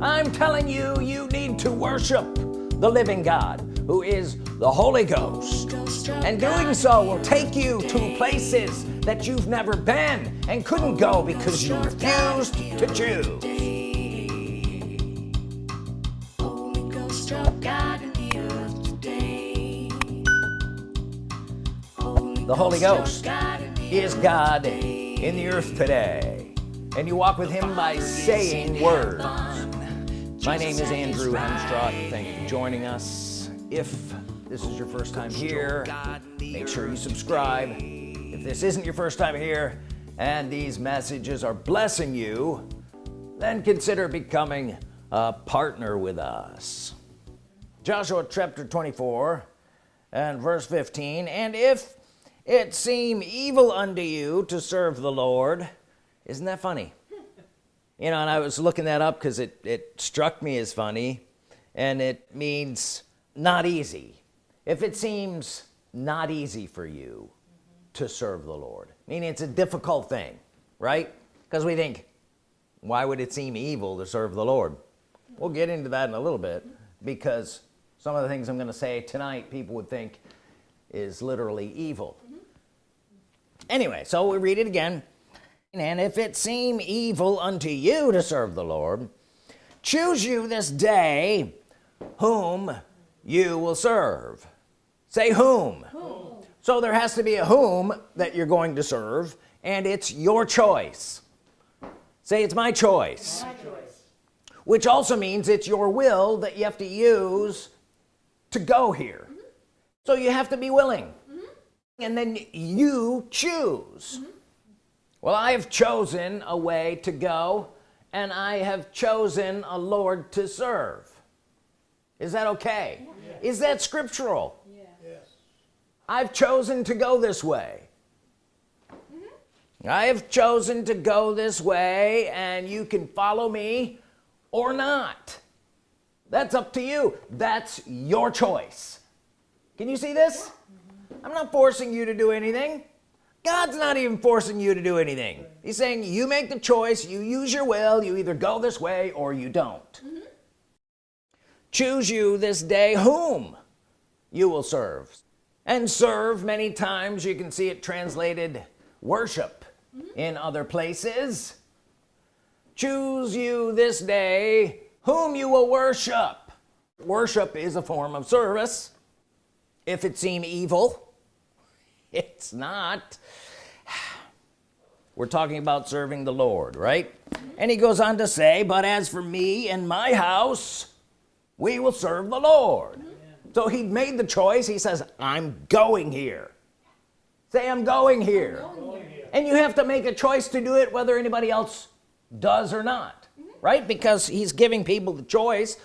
I'm telling you you need to worship the living God who is the Holy Ghost. And doing so will take you to places that you've never been and couldn't go because you refused to choose. The Holy Ghost is God in the earth today. And you walk with him by saying words my name is Andrew Hemstroth thank you for joining us. If this is your first time here make sure you subscribe. If this isn't your first time here and these messages are blessing you then consider becoming a partner with us. Joshua chapter 24 and verse 15 and if it seem evil unto you to serve the Lord isn't that funny you know and I was looking that up because it it struck me as funny and it means not easy. If it seems not easy for you to serve the Lord meaning it's a difficult thing right? Because we think why would it seem evil to serve the Lord? We'll get into that in a little bit because some of the things I'm gonna say tonight people would think is literally evil. Mm-hmm. Anyway so we read it again and if it seem evil unto you to serve the Lord choose you this day whom you will serve say whom, whom. so there has to be a whom that you're going to serve and it's your choice say it's my choice, my choice. which also means it's your will that you have to use to go here mm -hmm. so you have to be willing and then you choose mm -hmm. Well I have chosen a way to go and I have chosen a Lord to serve is that okay yeah. is that scriptural yeah. yes. I've chosen to go this way mm -hmm. I have chosen to go this way and you can follow me or not that's up to you that's your choice can you see this Mhm. I'm not forcing you to do anything God's not even forcing you to do anything he's saying you make the choice you use your will you either go this way or you don't mm -hmm. choose you this day whom you will serve and serve many times you can see it translated worship mm -hmm. in other places choose you this day whom you will worship worship is a form of service if it seem evil it's not. We're talking about serving the Lord right? And he goes on to say but as for me and my house we will serve the Lord. So he made the choice. He says I'm going here. Say I'm going here, I'm going here. and you have to make a choice to do it whether anybody else does or not mm -hmm. right? Because he's giving people the choice.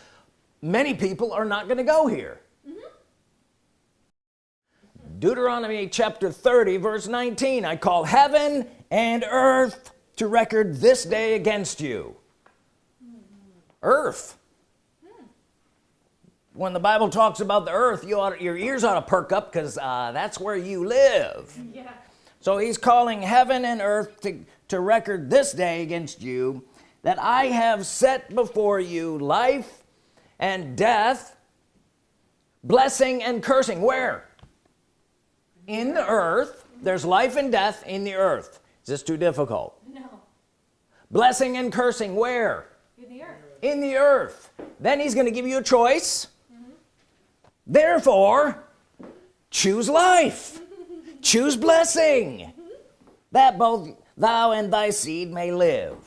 Many people are not going to go here Deuteronomy chapter 30 verse 19 I call heaven and earth to record this day against you. Earth. When the Bible talks about the earth you ought, your ears ought to perk up because uh, that's where you live. Yeah. so he's calling heaven and earth to, to record this day against you that I have set before you life and death blessing and cursing. Where in the earth there's life and death in the earth. Is this too difficult? No. Blessing and cursing where? In the earth. In the earth. Then he's going to give you a choice. Mm -hmm. therefore choose life. Choose blessing. That both thou and thy seed may live.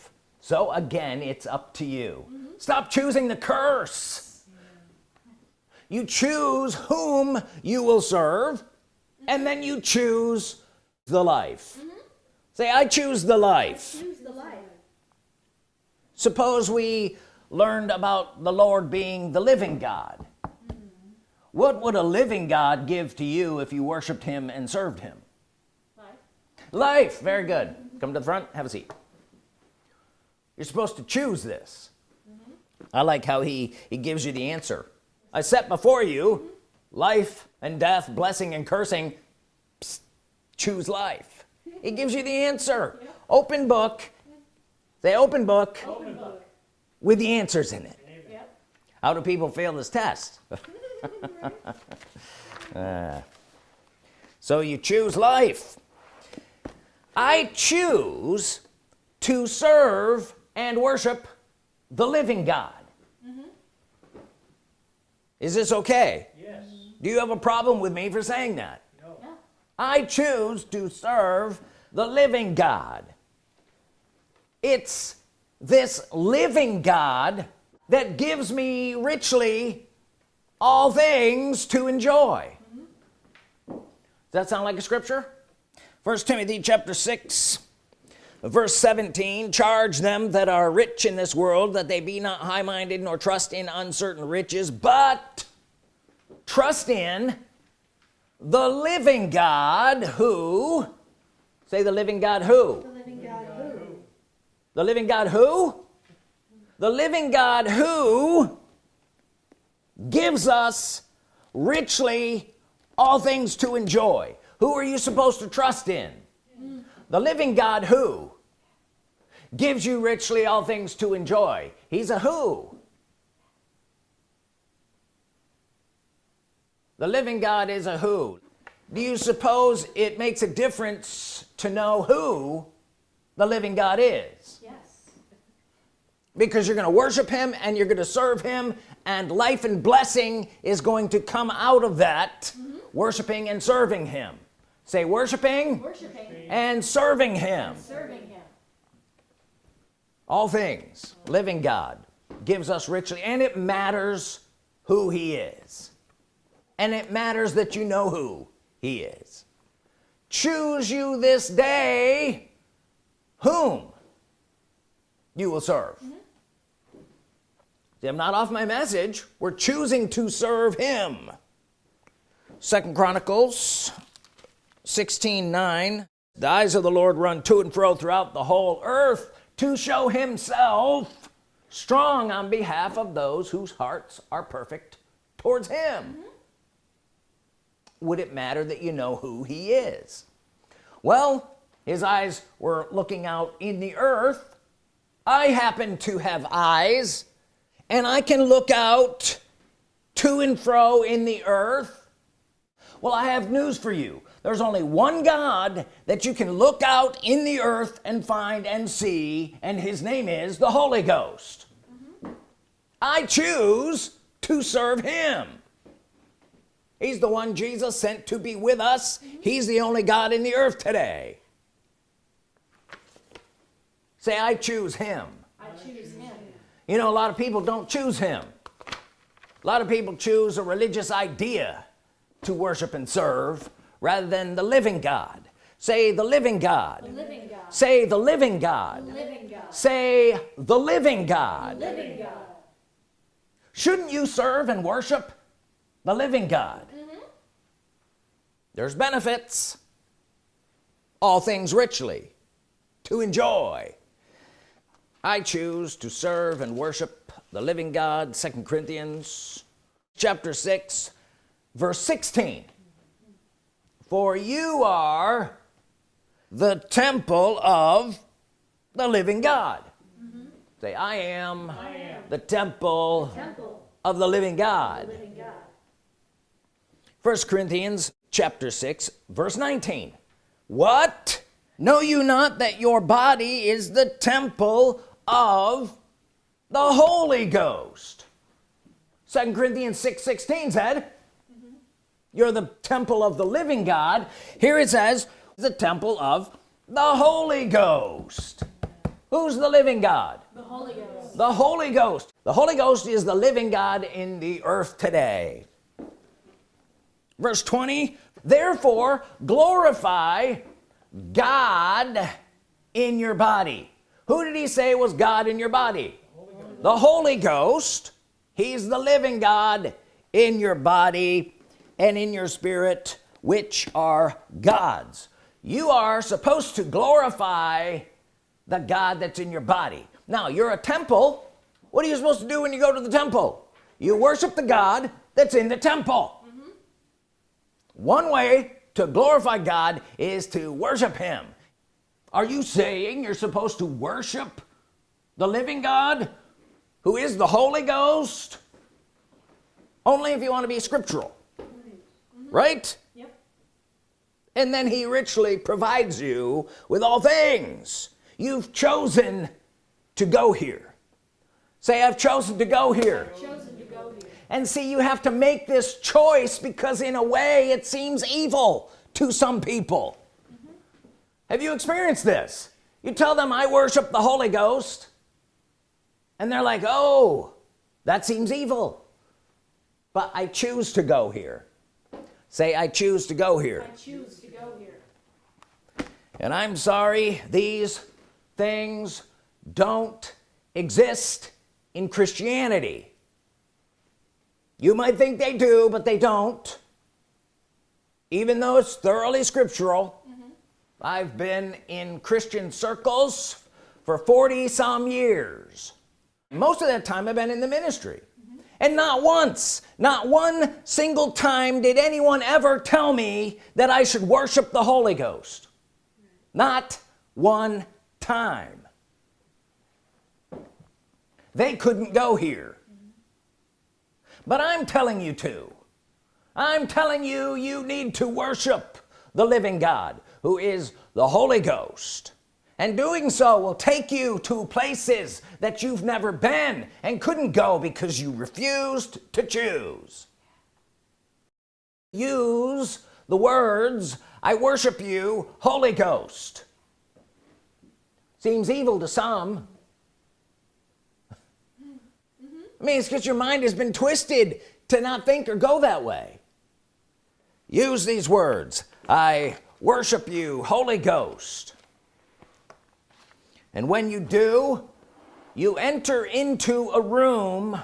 So again it's up to you. Mm -hmm. stop choosing the curse. You choose whom you will serve and then you choose the life mm -hmm. say I choose the life. choose the life suppose we learned about the Lord being the living God mm -hmm. what would a living God give to you if you worshiped him and served him life, life. very good come to the front have a seat you're supposed to choose this mm -hmm. I like how he he gives you the answer I set before you life and death blessing and cursing Psst, choose life. It gives you the answer. Open book. Say open book. open book. With the answers in it. Yep. how do people fail this test? Uh, so you choose life. I choose to serve and worship the living God. Mm -hmm. is this okay? Yes do you have a problem with me for saying that no. I choose to serve the living God it's this living God that gives me richly all things to enjoy mm -hmm. does that sound like a scripture first Timothy chapter 6 verse 17 charge them that are rich in this world that they be not high-minded nor trust in uncertain riches but trust in the living God who say the living God who? The living God who? The living God who? The living God who gives us richly all things to enjoy. Who are you supposed to trust in? The living God who gives you richly all things to enjoy. He's a who the living God is a who. Do you suppose it makes a difference to know who the living God is? Yes. Because you're gonna worship him and you're gonna serve him and life and blessing is going to come out of that mm -hmm. worshiping and serving him. Say worshiping, worshiping. and serving him. And serving him. All things. Living God gives us richly and it matters who he is and it matters that you know who he is choose you this day whom you will serve mm -hmm. See, I'm not off my message we're choosing to serve him second Chronicles 16 9 the eyes of the Lord run to and fro throughout the whole earth to show himself strong on behalf of those whose hearts are perfect towards him mm -hmm. Would it matter that you know who he is? Well his eyes were looking out in the earth. I happen to have eyes and I can look out to and fro in the earth. Well I have news for you. There's only one God that you can look out in the earth and find and see and his name is the Holy Ghost. Mm -hmm. I choose to serve him he's the one Jesus sent to be with us mm -hmm. he's the only God in the earth today say I choose him I choose him you know a lot of people don't choose him a lot of people choose a religious idea to worship and serve rather than the living God say the living God, the living God. say the living God. The living God say the living God. The living God shouldn't you serve and worship the living God mm -hmm. there's benefits all things richly to enjoy I choose to serve and worship the living God second Corinthians chapter 6 verse 16 for you are the temple of the living God mm -hmm. say I am, I am, the temple, the temple of the living God. First Corinthians chapter 6 verse 19 what? Know you not that your body is the temple of the Holy Ghost? Second Corinthians 6 16 said you're the temple of the living God. Here it says the temple of the Holy Ghost. Who's the living God? The Holy Ghost. The Holy Ghost. The Holy Ghost is the living God in the earth today verse 20 therefore glorify God in your body. Who did he say was God in your body? Holy the Holy Ghost. He's the living God in your body and in your spirit which are God's. You are supposed to glorify the God that's in your body. Now you're a temple. What are you supposed to do when you go to the temple? You worship the God that's in the temple. One way to glorify God is to worship him are you saying you're supposed to worship the living God who is the Holy Ghost only if you want to be scriptural mm -hmm. right yep. and then he richly provides you with all things you've chosen to go here say I've chosen to go here, to go here. And see you have to make this choice because in a way it seems evil to some people. Mm -hmm. have you experienced this? You tell them I worship the Holy Ghost. And they're like oh that seems evil. But I choose to go here. Say I choose to go here. I choose to go here. And I'm sorry these things don't exist in Christianity you might think they do but they don't. Even though it's thoroughly scriptural mm -hmm. I've been in Christian circles for 40 some years. Most of that time I've been in the ministry. And not once not one single time did anyone ever tell me that I should worship the Holy Ghost. Not one time. They couldn't go here but I'm telling you to. I'm telling you you need to worship the living God who is the Holy Ghost. And doing so will take you to places that you've never been and couldn't go because you refused to choose. Use the words I worship you Holy Ghost. Seems evil to some I mean it's because your mind has been twisted to not think or go that way. Use these words. I worship you Holy Ghost. And when you do you enter into a room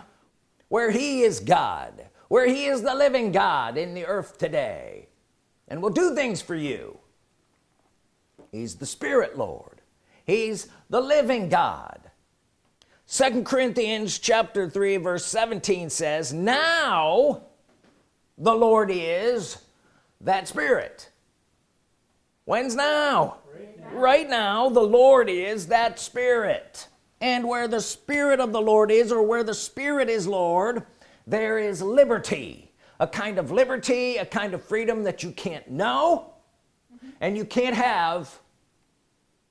where he is God where he is the living God in the earth today and will do things for you. He's the Spirit Lord. He's the living God second Corinthians chapter 3 verse 17 says now the Lord is that Spirit. When's now? Right now the Lord is that Spirit. And where the Spirit of the Lord is or where the Spirit is Lord there is liberty. A kind of liberty a kind of freedom that you can't know and you can't have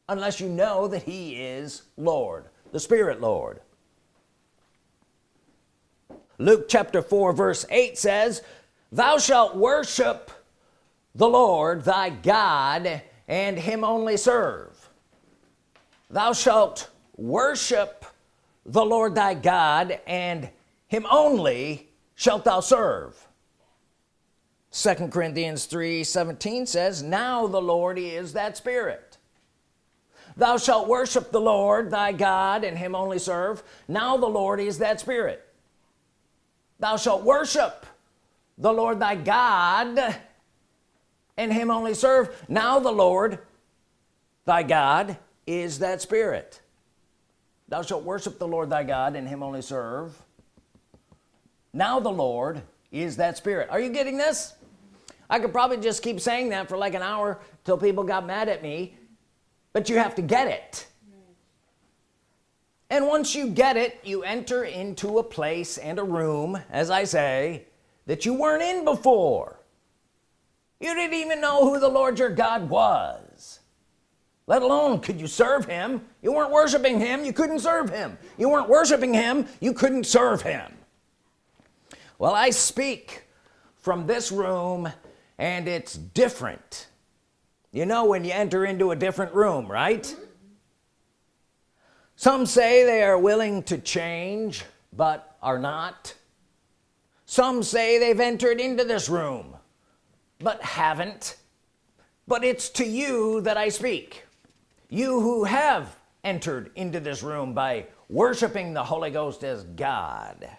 unless you know that he is Lord the Spirit Lord. Luke chapter 4 verse 8 says thou shalt worship the Lord thy God and him only serve. Thou shalt worship the Lord thy God and him only shalt thou serve. Second Corinthians 3 17 says now the Lord is that spirit thou shalt worship the Lord thy God and him only serve. Now the Lord is that spirit. Thou shalt worship the Lord thy God and him only serve. Now the Lord thy God is that spirit. Thou shalt worship the Lord thy God and him only serve. Now the Lord is that spirit. Are you getting this? I could probably just keep saying that for like an hour till people got mad at me but you have to get it. And once you get it you enter into a place and a room as I say that you weren't in before. You didn't even know who the Lord your God was. Let alone could you serve him. You weren't worshiping him you couldn't serve him. You weren't worshiping him you couldn't serve him. Well I speak from this room and it's different you know when you enter into a different room right? Some say they are willing to change but are not. Some say they've entered into this room but haven't. But it's to you that I speak. You who have entered into this room by worshiping the Holy Ghost as God.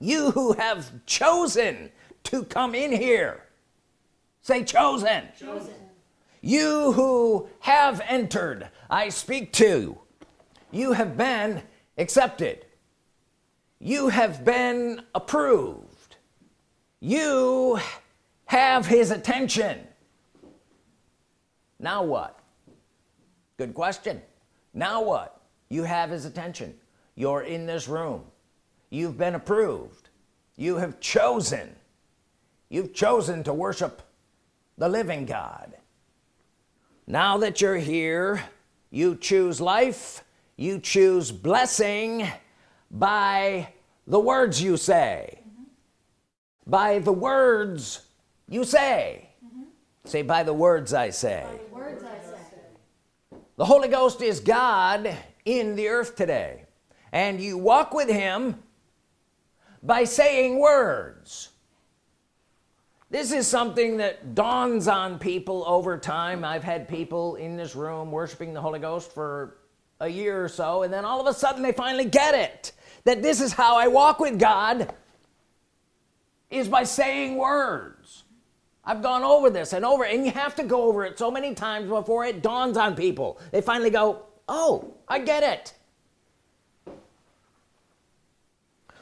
You who have chosen to come in here say chosen, chosen. You who have entered I speak to. You You have been accepted. You have been approved. You have his attention. Now what? Good question. Now what? You have his attention. You're in this room. You've been approved. You have chosen. You've chosen to worship the living God now that you're here you choose life you choose blessing by the words you say mm -hmm. by the words you say mm -hmm. say by the words I say. words I say the Holy Ghost is God in the earth today and you walk with him by saying words this is something that dawns on people over time. I've had people in this room worshiping the Holy Ghost for a year or so and then all of a sudden they finally get it that this is how I walk with God is by saying words. I've gone over this and over and you have to go over it so many times before it dawns on people. They finally go oh I get it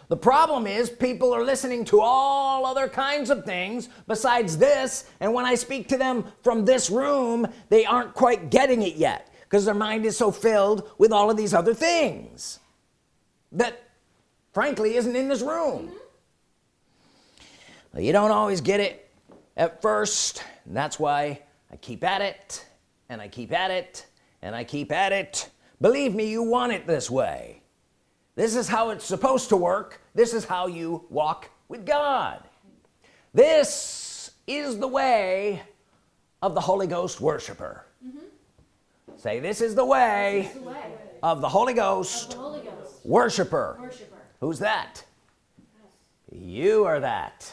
the problem is people are listening to all other kinds of things besides this and when I speak to them from this room they aren't quite getting it yet because their mind is so filled with all of these other things that frankly isn't in this room. Mm -hmm. you don't always get it at first and that's why I keep at it and I keep at it and I keep at it. Believe me you want it this way this is how it's supposed to work. This is how you walk with God. This is the way of the Holy Ghost worshiper. Mm -hmm say this is the way, the way of the Holy Ghost, the Holy Ghost. Worshiper. worshiper. Who's that? Yes. you are that.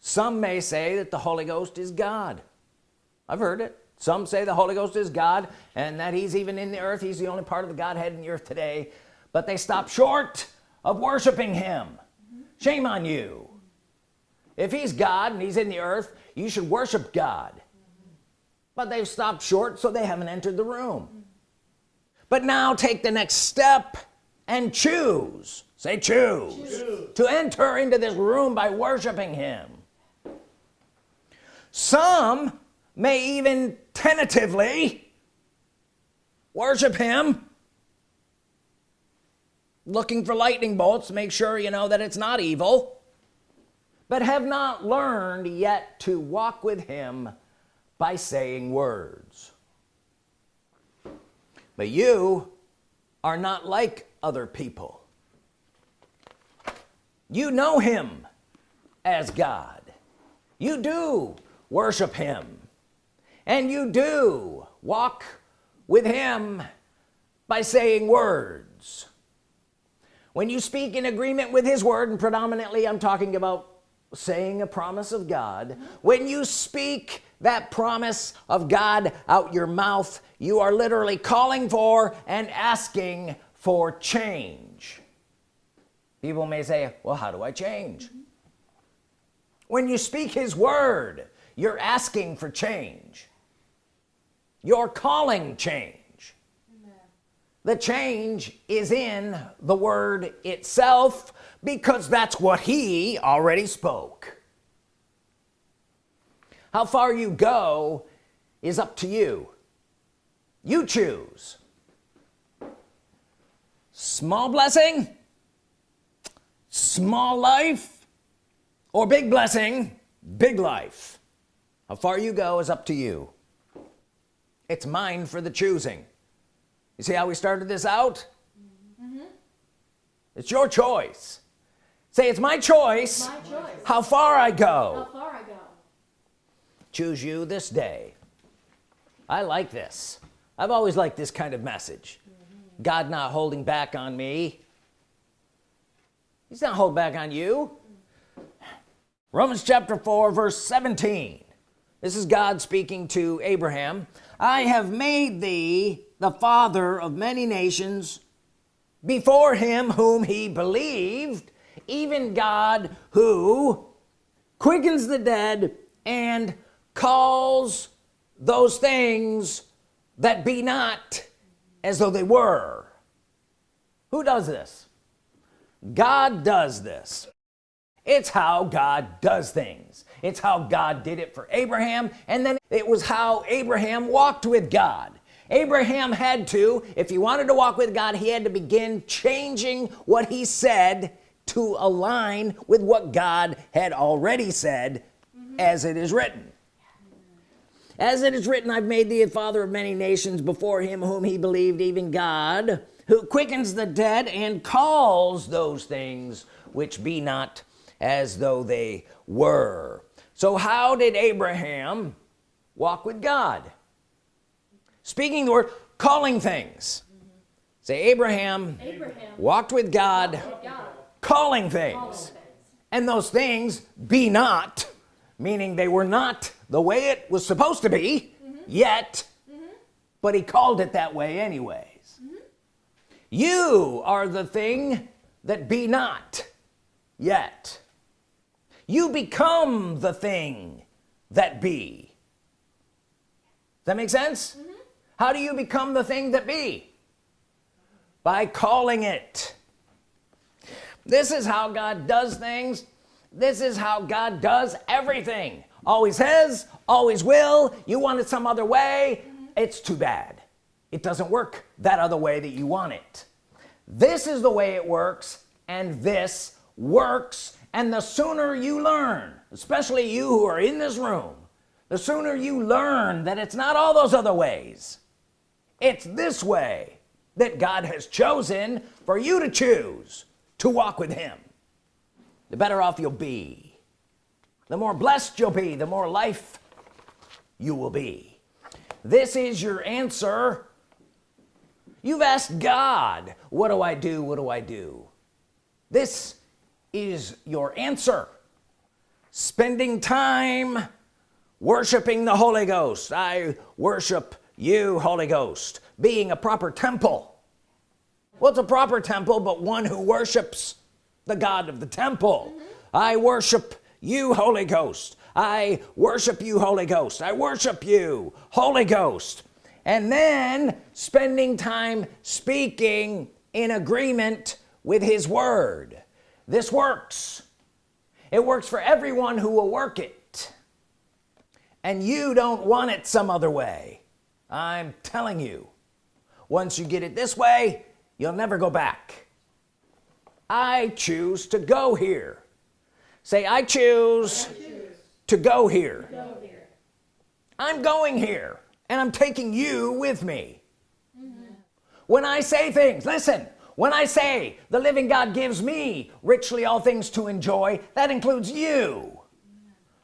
Some may say that the Holy Ghost is God. I've heard it some say the Holy Ghost is God and that he's even in the earth. He's the only part of the Godhead in the earth today. But they stop short of worshiping him. Shame on you. If he's God and he's in the earth you should worship God. But they've stopped short so they haven't entered the room. But now take the next step and choose. Say choose, choose. to enter into this room by worshiping him. Some may even tentatively worship him. Looking for lightning bolts make sure you know that it's not evil but have not learned yet to walk with him by saying words. But you are not like other people. You know him as God. You do worship him and you do walk with him by saying words. When you speak in agreement with his word and predominantly I'm talking about saying a promise of God when you speak that promise of God out your mouth you are literally calling for and asking for change. People may say well how do I change? When you speak his word you're asking for change you're calling change. Amen. the change is in the word itself because that's what he already spoke. How far you go is up to you. You choose. Small blessing small life or big blessing big life. How far you go is up to you it's mine for the choosing. You see how we started this out? Mm -hmm. it's your choice. Say it's my choice, my choice. how far I go. How far I go. Choose you this day. I like this. I've always liked this kind of message. Mm -hmm. God not holding back on me. He's not holding back on you. Romans chapter 4 verse 17 this is God speaking to Abraham. I have made thee the father of many nations before him whom he believed even God who quickens the dead and calls those things that be not as though they were. Who does this? God does this. It's how God does things it's how God did it for Abraham and then it was how Abraham walked with God Abraham had to if he wanted to walk with God he had to begin changing what he said to align with what God had already said mm -hmm. as it is written as it is written I've made thee a father of many nations before him whom he believed even God who quickens the dead and calls those things which be not as though they were so how did Abraham walk with God speaking the word calling things say Abraham, Abraham, walked with God, with God. calling things. calling things and those things be not meaning they were not the way it was supposed to be mm -hmm. yet mm -hmm. but he called it that way anyways mm -hmm. you are the thing that be not yet you become the thing that be. Does that make sense? Mm-hmm. how do you become the thing that be? By calling it. This is how God does things. This is how God does everything. Always has always will. You want it some other way mm -hmm. it's too bad. It doesn't work that other way that you want it. This is the way it works and this works and the sooner you learn especially you who are in this room the sooner you learn that it's not all those other ways. It's this way that God has chosen for you to choose to walk with him. The better off you'll be the more blessed you'll be the more life you will be. This is your answer. You've asked God what do I do? What do I do? This is your answer. Spending time worshiping the Holy Ghost. I worship you Holy Ghost. Being a proper temple. What's a proper temple but one who worships the God of the temple. Mm -hmm. I worship you Holy Ghost. I worship you Holy Ghost. I worship you Holy Ghost. And then spending time speaking in agreement with his word this works it works for everyone who will work it and you don't want it some other way I'm telling you once you get it this way you'll never go back I choose to go here say I choose, I choose. To, go here. go here I'm going here and I'm taking you with me mm -hmm. when I say things listen when I say the living God gives me richly all things to enjoy that includes you.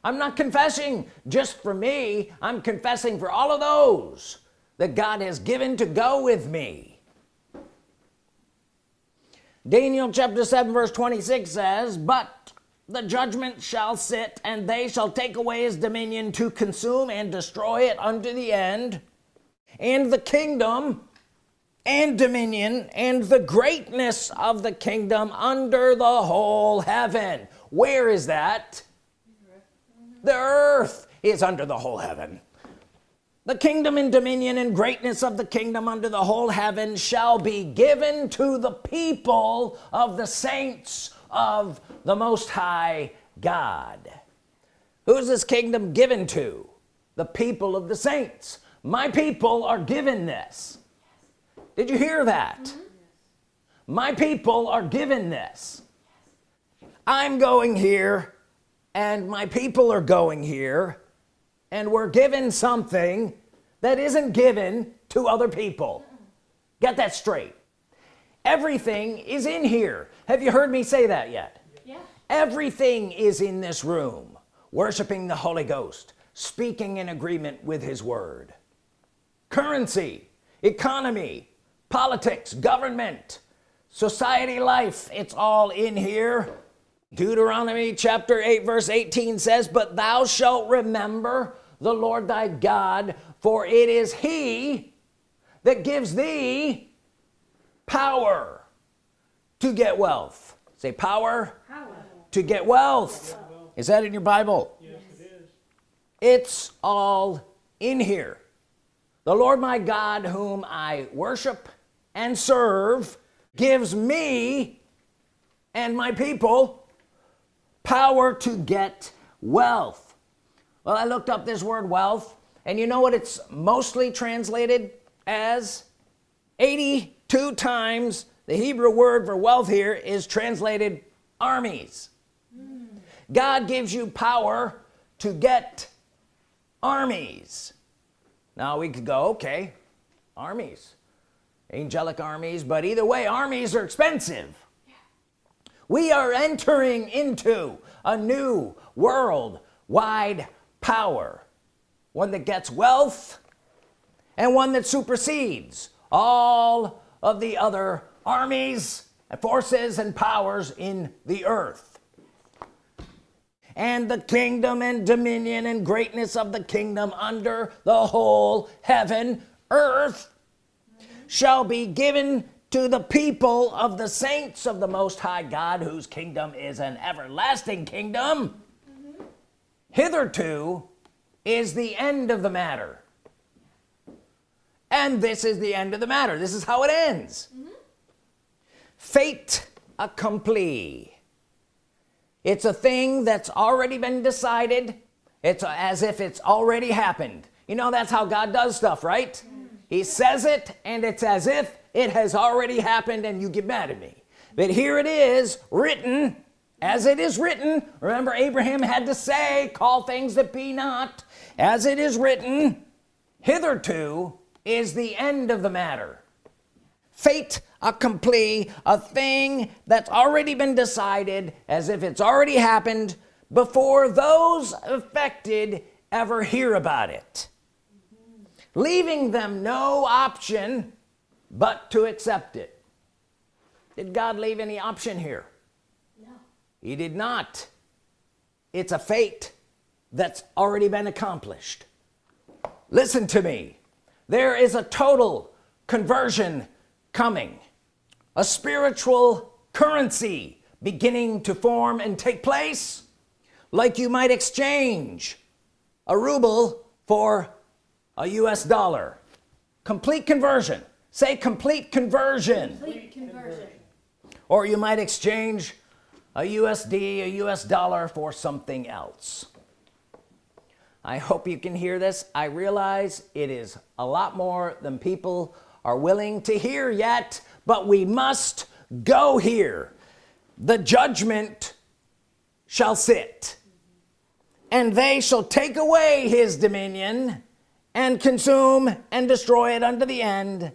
I'm not confessing just for me. I'm confessing for all of those that God has given to go with me. Daniel chapter 7 verse 26 says but the judgment shall sit and they shall take away his dominion to consume and destroy it unto the end and the kingdom and dominion and the greatness of the kingdom under the whole heaven. Where is that? The earth is under the whole heaven. The kingdom and dominion and greatness of the kingdom under the whole heaven shall be given to the people of the saints of the most high God. Who's this kingdom given to? The people of the saints. My people are given this did you hear that? Mm -hmm. my people are given this. I'm going here and my people are going here and we're given something that isn't given to other people. Get that straight. Everything is in here. Have you heard me say that yet? Yeah. everything is in this room worshiping the Holy Ghost speaking in agreement with his word. Currency economy politics government society life it's all in here. Deuteronomy chapter 8 verse 18 says but thou shalt remember the Lord thy God for it is he that gives thee power to get wealth. Say power, power. to get wealth. Is that in your Bible? Yes it is. It's all in here. The Lord my God whom I worship and serve gives me and my people power to get wealth. Well I looked up this word wealth and you know what it's mostly translated as? 82 times the Hebrew word for wealth here is translated armies. God gives you power to get armies. Now we could go okay armies angelic armies but either way armies are expensive. We are entering into a new world wide power. One that gets wealth and one that supersedes all of the other armies and forces and powers in the earth. And the kingdom and dominion and greatness of the kingdom under the whole heaven earth shall be given to the people of the saints of the Most High God whose kingdom is an everlasting kingdom. Mm -hmm. hitherto is the end of the matter. And this is the end of the matter. This is how it ends. Mm -hmm. fait accompli. It's a thing that's already been decided. It's as if it's already happened. You know that's how God does stuff right? Mm -hmm. He says it and it's as if it has already happened and you get mad at me. But here it is written as it is written remember Abraham had to say call things that be not. As it is written hitherto is the end of the matter. Fait accompli a thing that's already been decided as if it's already happened before those affected ever hear about it leaving them no option but to accept it. Did God leave any option here? No. He did not. It's a fate that's already been accomplished. Listen to me. There is a total conversion coming a spiritual currency beginning to form and take place like you might exchange a ruble for a US dollar. Complete conversion. Say complete conversion, complete conversion. or you might exchange a USD a US dollar for something else. I hope you can hear this. I realize it is a lot more than people are willing to hear yet but we must go here. The judgment shall sit and they shall take away his dominion and consume and destroy it unto the end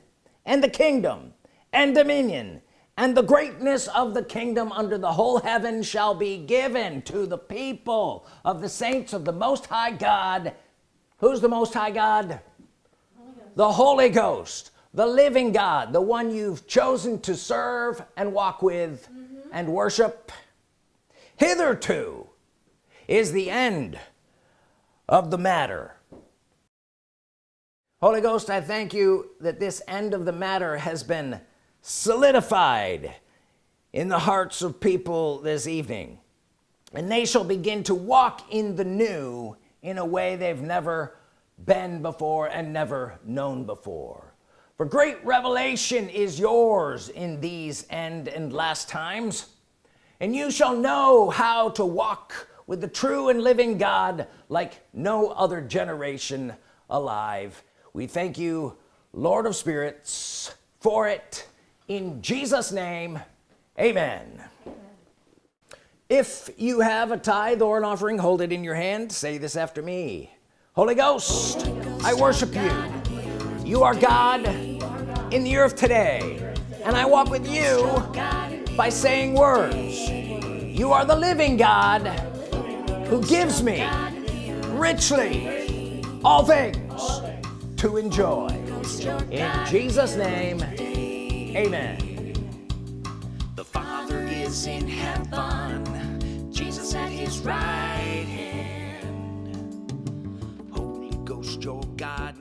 and the kingdom and dominion and the greatness of the kingdom under the whole heaven shall be given to the people of the saints of the Most High God. Who's the Most High God? Holy the Holy Ghost the living God the one you've chosen to serve and walk with mm -hmm. and worship. Hitherto is the end of the matter Holy Ghost I thank you that this end of the matter has been solidified in the hearts of people this evening. And they shall begin to walk in the new in a way they've never been before and never known before. For great revelation is yours in these end and last times. And you shall know how to walk with the true and living God like no other generation alive we thank you Lord of spirits for it. In Jesus name amen. If you have a tithe or an offering hold it in your hand. Say this after me. Holy Ghost I worship you. You are God in the earth today. And I walk with you by saying words. You are the living God who gives me richly all things to enjoy. In Jesus name amen. The father is in heaven. Jesus at his right hand. Holy Ghost you're God